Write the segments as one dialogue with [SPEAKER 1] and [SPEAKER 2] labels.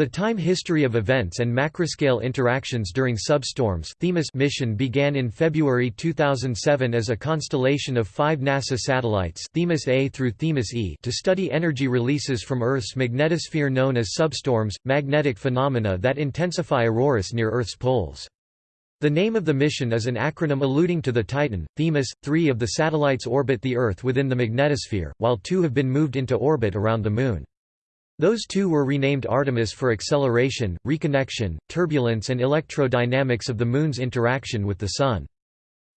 [SPEAKER 1] The time history of events and macroscale interactions during substorms Themis mission began in February 2007 as a constellation of five NASA satellites Themis A through Themis E to study energy releases from Earth's magnetosphere known as substorms, magnetic phenomena that intensify auroras near Earth's poles. The name of the mission is an acronym alluding to the Titan, Themis. Three of the satellites orbit the Earth within the magnetosphere, while two have been moved into orbit around the Moon. Those two were renamed Artemis for acceleration, reconnection, turbulence and electrodynamics of the Moon's interaction with the Sun.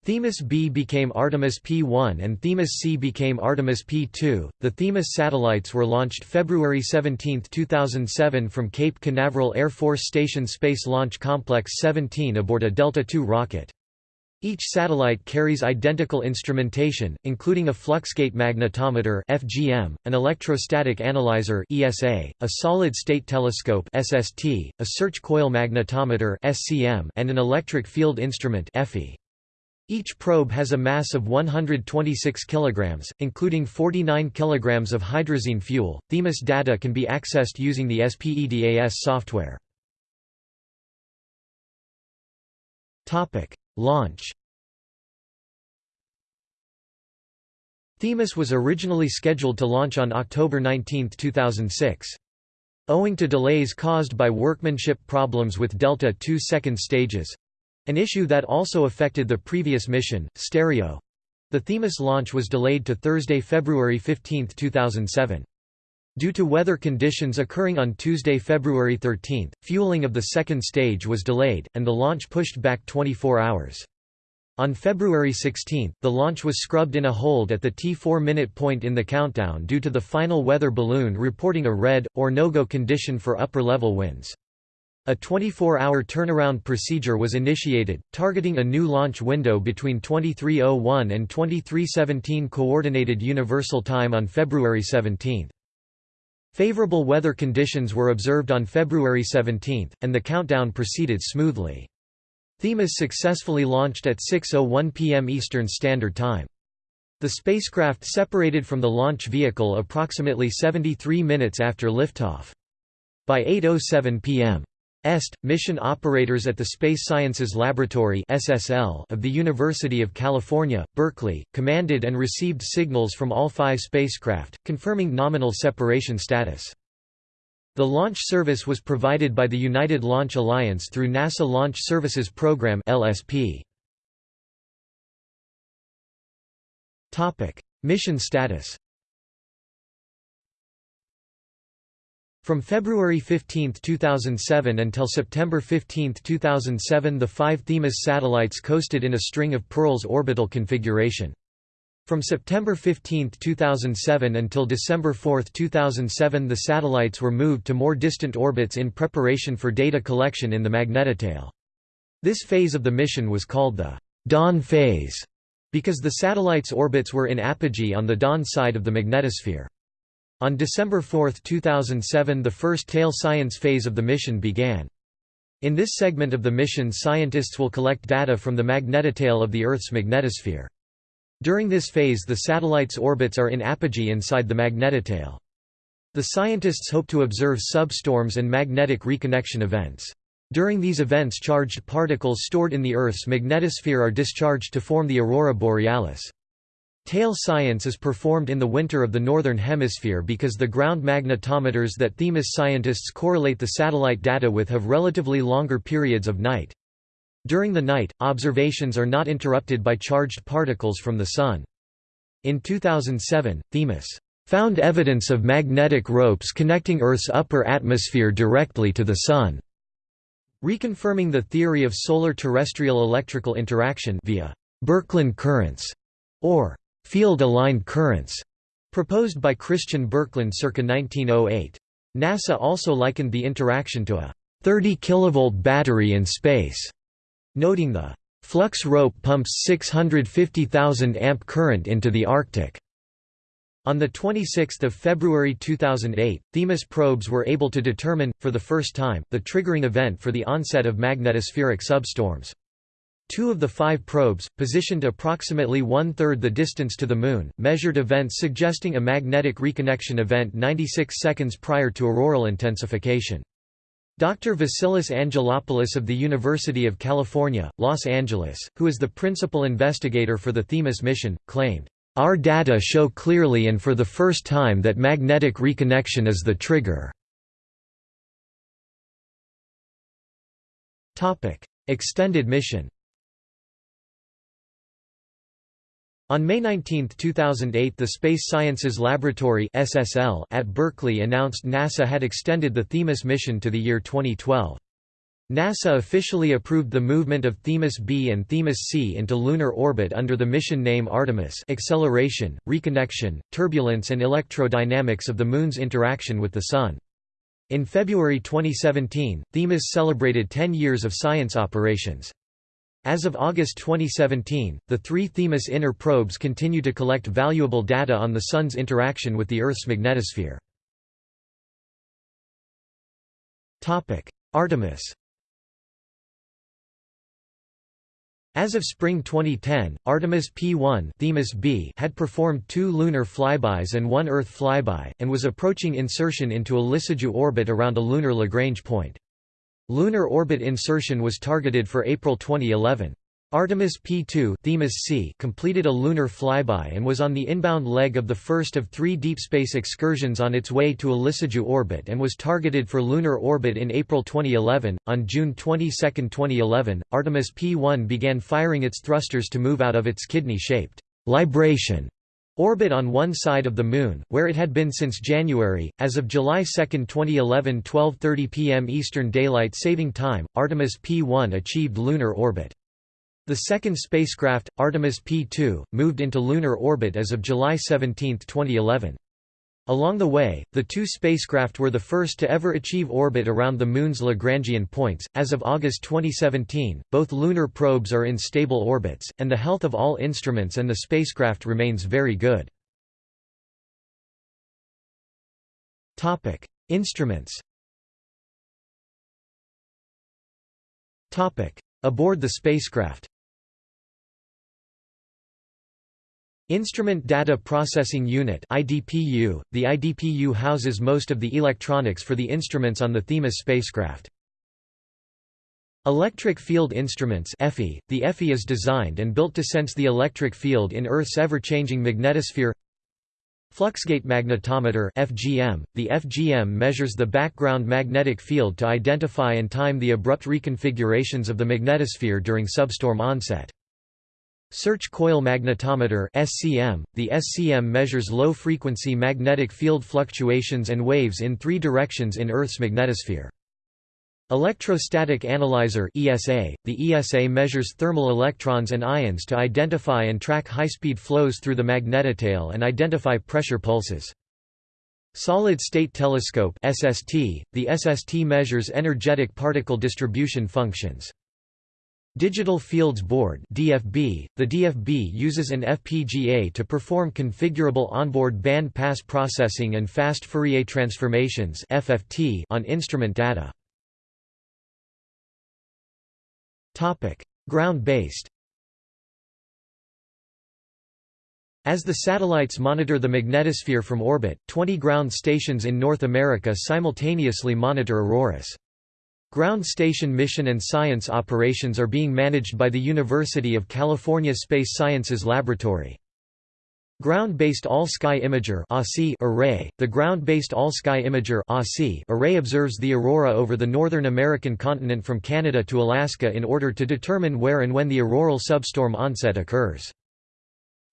[SPEAKER 1] Themis B became Artemis P1 and Themis C became Artemis P2. The Themis satellites were launched February 17, 2007 from Cape Canaveral Air Force Station Space Launch Complex 17 aboard a Delta II rocket. Each satellite carries identical instrumentation, including a fluxgate magnetometer (FGM), an electrostatic analyzer (ESA), a solid-state telescope (SST), a search coil magnetometer (SCM), and an electric field instrument (EFI). Each probe has a mass of 126 kg, including 49 kg of hydrazine fuel. Themis data can be accessed using the SPEDAS software. Topic: Launch Themis was originally scheduled to launch on October 19, 2006. Owing to delays caused by workmanship problems with Delta II second stages—an issue that also affected the previous mission, Stereo—the Themis launch was delayed to Thursday, February 15, 2007. Due to weather conditions occurring on Tuesday, February 13, fueling of the second stage was delayed, and the launch pushed back 24 hours. On February 16, the launch was scrubbed in a hold at the T4 minute point in the countdown due to the final weather balloon reporting a red, or no-go condition for upper-level winds. A 24-hour turnaround procedure was initiated, targeting a new launch window between 2301 and 2317 Coordinated Universal Time on February 17. Favorable weather conditions were observed on February 17, and the countdown proceeded smoothly. Themis successfully launched at 6.01 p.m. Eastern Standard Time. The spacecraft separated from the launch vehicle approximately 73 minutes after liftoff. By 8.07 p.m. EST, mission operators at the Space Sciences Laboratory (SSL) of the University of California, Berkeley, commanded and received signals from all five spacecraft, confirming nominal separation status. The launch service was provided by the United Launch Alliance through NASA Launch Services Program (LSP). Mission status. From February 15, 2007 until September 15, 2007 the five Themis satellites coasted in a string of pearls orbital configuration. From September 15, 2007 until December 4, 2007 the satellites were moved to more distant orbits in preparation for data collection in the magnetotail. This phase of the mission was called the dawn phase because the satellites' orbits were in apogee on the dawn side of the magnetosphere. On December 4, 2007 the first tail science phase of the mission began. In this segment of the mission scientists will collect data from the magnetotail of the Earth's magnetosphere. During this phase the satellite's orbits are in apogee inside the magnetotail. The scientists hope to observe substorms and magnetic reconnection events. During these events charged particles stored in the Earth's magnetosphere are discharged to form the aurora borealis. Tail science is performed in the winter of the Northern Hemisphere because the ground magnetometers that Themis scientists correlate the satellite data with have relatively longer periods of night. During the night, observations are not interrupted by charged particles from the Sun. In 2007, Themis found evidence of magnetic ropes connecting Earth's upper atmosphere directly to the Sun, reconfirming the theory of solar-terrestrial electrical interaction via Birkeland currents, or field-aligned currents, proposed by Christian Birkeland circa 1908. NASA also likened the interaction to a 30 kV battery in space, noting the flux rope pumps 650,000 amp current into the Arctic. On 26 February 2008, Themis probes were able to determine, for the first time, the triggering event for the onset of magnetospheric substorms. Two of the five probes, positioned approximately one-third the distance to the Moon, measured events suggesting a magnetic reconnection event 96 seconds prior to auroral intensification. Dr. Vasilis Angelopoulos of the University of California, Los Angeles, who is the principal investigator for the Themis mission, claimed, "...our data show clearly and for the first time that magnetic reconnection is the trigger." Extended mission On May 19, 2008 the Space Sciences Laboratory SSL at Berkeley announced NASA had extended the Themis mission to the year 2012. NASA officially approved the movement of Themis B and Themis C into lunar orbit under the mission name Artemis acceleration, reconnection, turbulence and electrodynamics of the Moon's interaction with the Sun. In February 2017, Themis celebrated 10 years of science operations. As of August 2017, the three Themis inner probes continue to collect valuable data on the Sun's interaction with the Earth's magnetosphere. Artemis As of spring 2010, Artemis P1 Themis B had performed two lunar flybys and one Earth flyby, and was approaching insertion into a Lissajous orbit around a lunar Lagrange point. Lunar orbit insertion was targeted for April 2011. Artemis P2 Themis C completed a lunar flyby and was on the inbound leg of the first of three deep space excursions on its way to a Lissajous orbit and was targeted for lunar orbit in April 2011. On June 22, 2011, Artemis P1 began firing its thrusters to move out of its kidney-shaped libration Orbit on one side of the Moon, where it had been since January. As of July 2, 2011, 12:30 p.m. Eastern Daylight Saving Time, Artemis P1 achieved lunar orbit. The second spacecraft, Artemis P2, moved into lunar orbit as of July 17, 2011. Along the way, the two spacecraft were the first to ever achieve orbit around the Moon's Lagrangian points. As of August 2017, both lunar probes are in stable orbits, and the health of all instruments and the spacecraft remains very good. Topic: Instruments. Topic: Aboard the spacecraft. Instrument Data Processing Unit IDPU. .The IDPU houses most of the electronics for the instruments on the Themis spacecraft. Electric Field Instruments EFI. .The EFI is designed and built to sense the electric field in Earth's ever-changing magnetosphere Fluxgate magnetometer FGM. .The FGM measures the background magnetic field to identify and time the abrupt reconfigurations of the magnetosphere during substorm onset. Search coil magnetometer SCM. .The SCM measures low-frequency magnetic field fluctuations and waves in three directions in Earth's magnetosphere. Electrostatic analyzer ESA. .The ESA measures thermal electrons and ions to identify and track high-speed flows through the magnetotail and identify pressure pulses. Solid-state telescope SST. .The SST measures energetic particle distribution functions. Digital Fields Board DFB. .The DFB uses an FPGA to perform configurable onboard band pass processing and fast Fourier transformations FFT on instrument data. Ground-based As the satellites monitor the magnetosphere from orbit, 20 ground stations in North America simultaneously monitor auroras. Ground station mission and science operations are being managed by the University of California Space Sciences Laboratory. Ground-based All-Sky Imager array, the Ground-based All-Sky Imager array observes the aurora over the northern American continent from Canada to Alaska in order to determine where and when the auroral substorm onset occurs.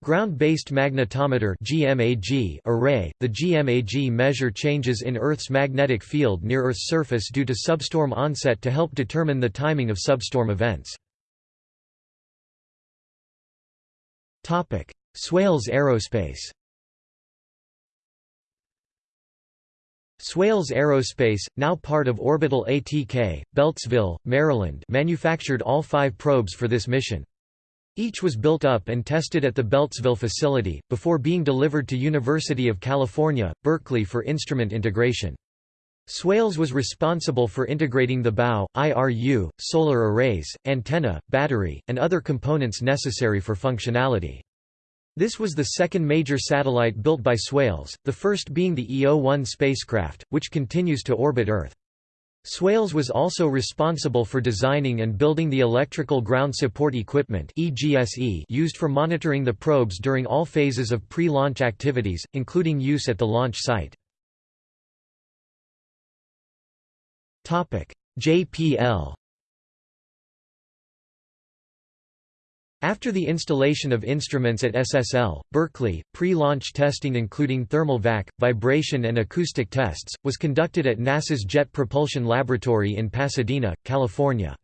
[SPEAKER 1] Ground-based magnetometer GMAG array, the GMAG measure changes in Earth's magnetic field near Earth's surface due to substorm onset to help determine the timing of substorm events. Swales Aerospace Swales Aerospace, now part of Orbital ATK, Beltsville, Maryland manufactured all five probes for this mission. Each was built up and tested at the Beltsville facility, before being delivered to University of California, Berkeley for instrument integration. Swales was responsible for integrating the bow, IRU, solar arrays, antenna, battery, and other components necessary for functionality. This was the second major satellite built by Swales, the first being the EO-1 spacecraft, which continues to orbit Earth. Swales was also responsible for designing and building the electrical ground support equipment used for monitoring the probes during all phases of pre-launch activities, including use at the launch site. JPL After the installation of instruments at SSL, Berkeley, pre-launch testing including thermal vac, vibration and acoustic tests, was conducted at NASA's Jet Propulsion Laboratory in Pasadena, California.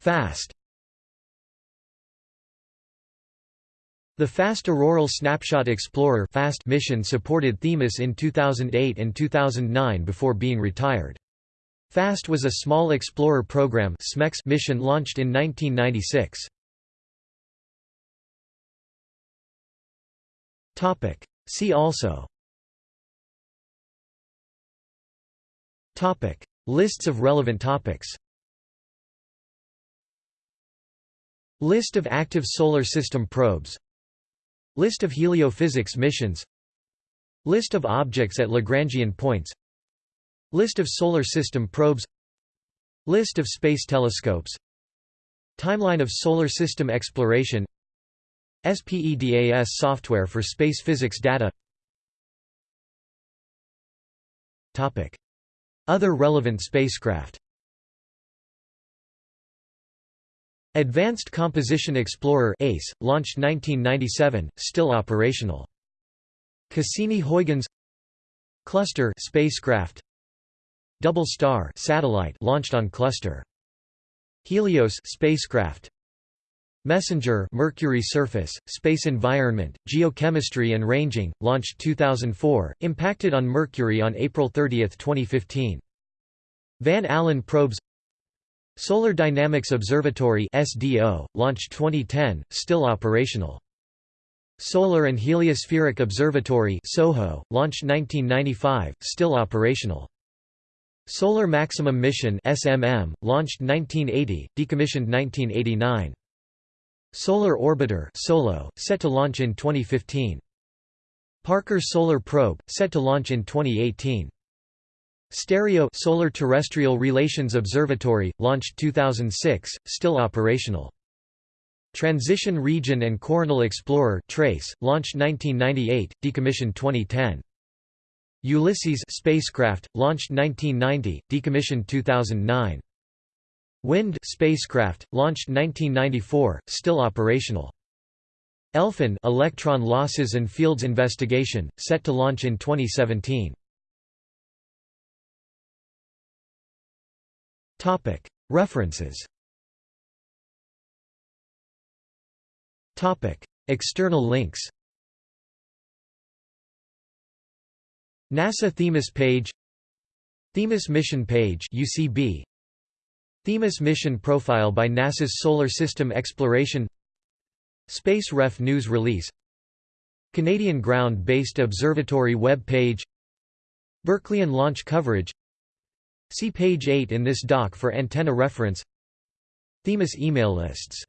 [SPEAKER 1] FAST The Fast Auroral Snapshot Explorer FAST mission supported Themis in 2008 and 2009 before being retired. FAST was a small explorer program mission launched in 1996. See also. Topic. Lists of relevant topics. List of active solar system probes. List of heliophysics missions. List of objects at Lagrangian points List of Solar System probes. List of space telescopes. Timeline of Solar System exploration. SPEDAS software for space physics data. Topic. Other relevant spacecraft. Advanced Composition Explorer ACE, launched 1997, still operational. Cassini-Huygens. Cluster spacecraft Double Star satellite launched on cluster. Helios spacecraft. Messenger Mercury surface, space environment, geochemistry and ranging, launched 2004, impacted on Mercury on April 30, 2015. Van Allen probes Solar Dynamics Observatory SDO, launched 2010, still operational. Solar and Heliospheric Observatory SOHO, launched 1995, still operational. Solar Maximum Mission SMM, launched 1980, decommissioned 1989. Solar Orbiter SOLO, set to launch in 2015. Parker Solar Probe, set to launch in 2018. Stereo Solar Terrestrial Relations Observatory, launched 2006, still operational. Transition Region and Coronal Explorer Trace, launched 1998, decommissioned 2010. Ulysses spacecraft, launched 1990, decommissioned 2009. Wind spacecraft, launched 1994, still operational. ELFIN electron losses and fields investigation, set to launch in 2017. Topic References Topic External links NASA Themis page Themis mission page UCB Themis mission profile by NASA's Solar System Exploration Space Ref news release. Canadian Ground-Based Observatory web page Berkeleyan launch coverage. See page 8 in this doc for antenna reference. Themis email lists